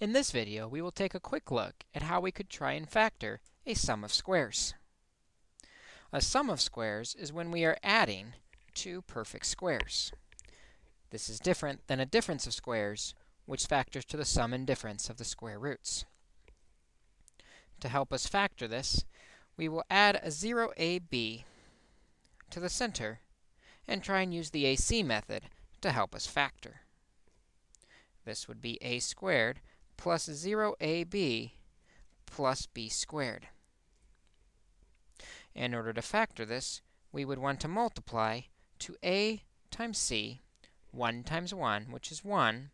In this video, we will take a quick look at how we could try and factor a sum of squares. A sum of squares is when we are adding two perfect squares. This is different than a difference of squares, which factors to the sum and difference of the square roots. To help us factor this, we will add a 0ab to the center and try and use the AC method to help us factor. This would be a squared plus 0ab plus b squared. In order to factor this, we would want to multiply to a times c, 1 times 1, which is 1,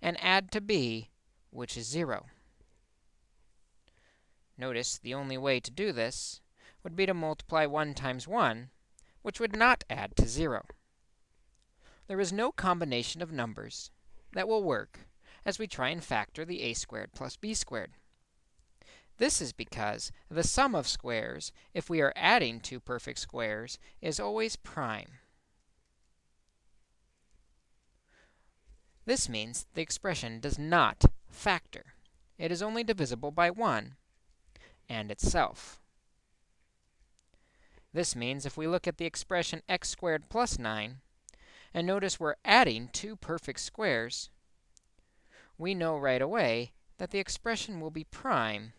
and add to b, which is 0. Notice the only way to do this would be to multiply 1 times 1, which would not add to 0. There is no combination of numbers that will work as we try and factor the a squared plus b squared. This is because the sum of squares, if we are adding two perfect squares, is always prime. This means the expression does not factor. It is only divisible by 1 and itself. This means if we look at the expression x squared plus 9, and notice we're adding two perfect squares, we know right away that the expression will be prime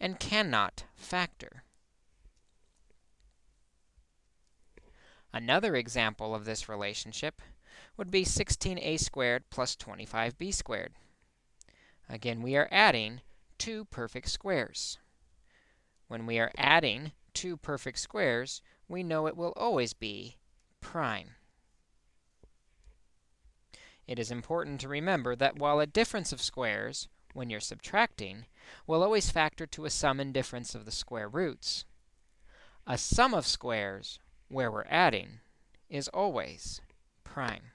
and cannot factor. Another example of this relationship would be 16a squared plus 25b squared. Again, we are adding two perfect squares. When we are adding two perfect squares, we know it will always be prime. It is important to remember that while a difference of squares, when you're subtracting, will always factor to a sum and difference of the square roots, a sum of squares, where we're adding, is always prime.